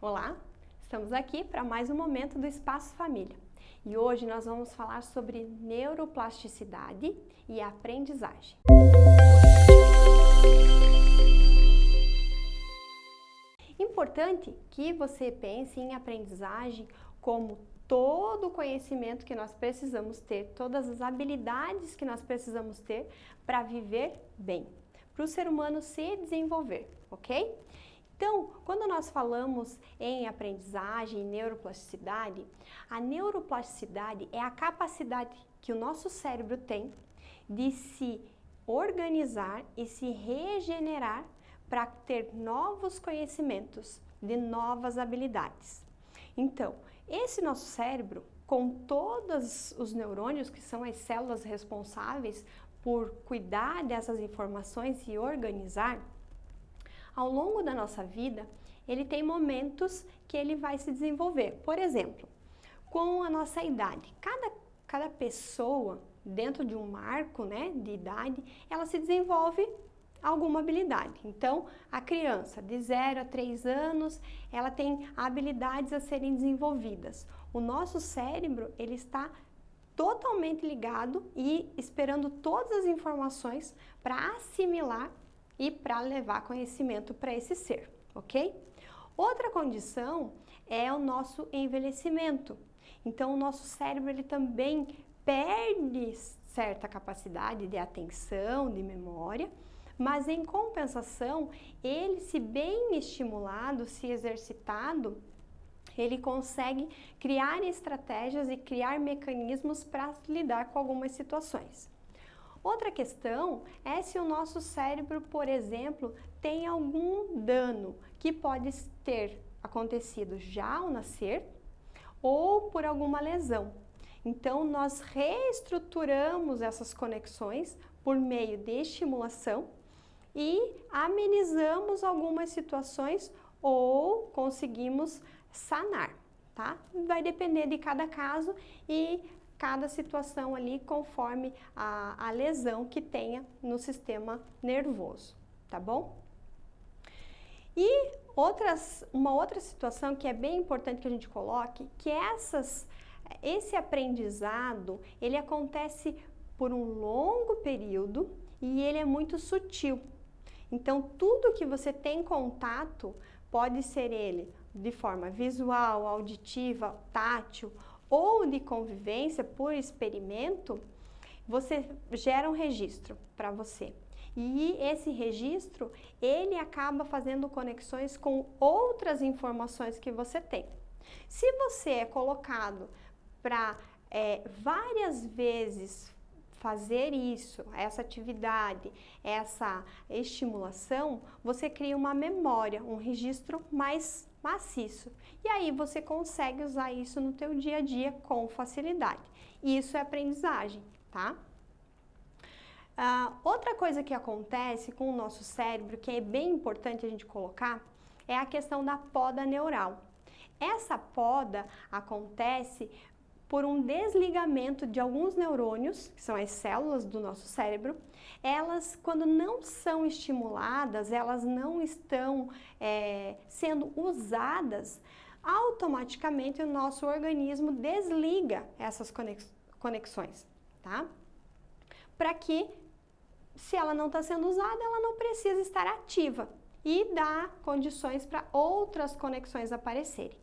Olá, estamos aqui para mais um momento do Espaço Família e hoje nós vamos falar sobre neuroplasticidade e aprendizagem. Importante que você pense em aprendizagem como todo o conhecimento que nós precisamos ter, todas as habilidades que nós precisamos ter para viver bem, para o ser humano se desenvolver, ok? Então, quando nós falamos em aprendizagem, neuroplasticidade, a neuroplasticidade é a capacidade que o nosso cérebro tem de se organizar e se regenerar para ter novos conhecimentos, de novas habilidades. Então, esse nosso cérebro, com todos os neurônios, que são as células responsáveis por cuidar dessas informações e organizar, ao longo da nossa vida, ele tem momentos que ele vai se desenvolver. Por exemplo, com a nossa idade, cada, cada pessoa dentro de um marco né, de idade, ela se desenvolve alguma habilidade. Então, a criança de 0 a 3 anos, ela tem habilidades a serem desenvolvidas. O nosso cérebro, ele está totalmente ligado e esperando todas as informações para assimilar e para levar conhecimento para esse ser, ok? Outra condição é o nosso envelhecimento. Então, o nosso cérebro ele também perde certa capacidade de atenção, de memória, mas em compensação, ele se bem estimulado, se exercitado, ele consegue criar estratégias e criar mecanismos para lidar com algumas situações. Outra questão é se o nosso cérebro, por exemplo, tem algum dano que pode ter acontecido já ao nascer ou por alguma lesão. Então, nós reestruturamos essas conexões por meio de estimulação e amenizamos algumas situações ou conseguimos sanar, tá? Vai depender de cada caso e cada situação ali conforme a, a lesão que tenha no sistema nervoso, tá bom? E outras, uma outra situação que é bem importante que a gente coloque, que essas, esse aprendizado, ele acontece por um longo período e ele é muito sutil. Então, tudo que você tem contato, pode ser ele de forma visual, auditiva, tátil ou de convivência por experimento, você gera um registro para você. E esse registro, ele acaba fazendo conexões com outras informações que você tem. Se você é colocado para é, várias vezes fazer isso, essa atividade, essa estimulação, você cria uma memória, um registro mais maciço. E aí você consegue usar isso no teu dia a dia com facilidade. Isso é aprendizagem, tá? Uh, outra coisa que acontece com o nosso cérebro, que é bem importante a gente colocar, é a questão da poda neural. Essa poda acontece por um desligamento de alguns neurônios, que são as células do nosso cérebro, elas, quando não são estimuladas, elas não estão é, sendo usadas, automaticamente o nosso organismo desliga essas conexões, tá? Para que, se ela não está sendo usada, ela não precisa estar ativa e dá condições para outras conexões aparecerem.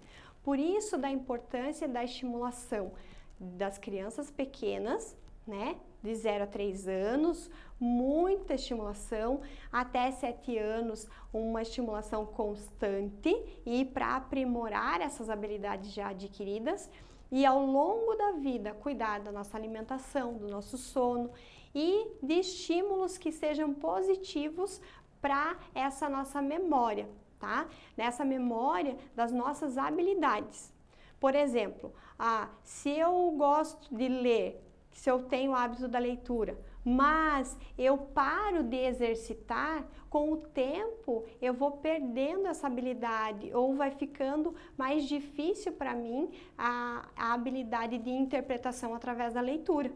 Por isso da importância da estimulação das crianças pequenas, né, de 0 a 3 anos, muita estimulação, até 7 anos uma estimulação constante e para aprimorar essas habilidades já adquiridas e ao longo da vida cuidar da nossa alimentação, do nosso sono e de estímulos que sejam positivos para essa nossa memória, tá? Nessa memória das nossas habilidades. Por exemplo, ah, se eu gosto de ler, se eu tenho o hábito da leitura, mas eu paro de exercitar, com o tempo eu vou perdendo essa habilidade ou vai ficando mais difícil para mim a, a habilidade de interpretação através da leitura.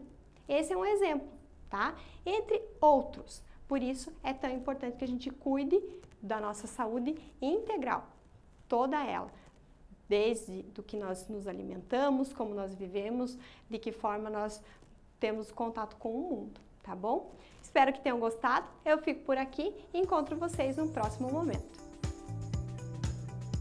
Esse é um exemplo, tá? Entre outros. Por isso é tão importante que a gente cuide da nossa saúde integral, toda ela, desde do que nós nos alimentamos, como nós vivemos, de que forma nós temos contato com o mundo, tá bom? Espero que tenham gostado, eu fico por aqui e encontro vocês no próximo momento.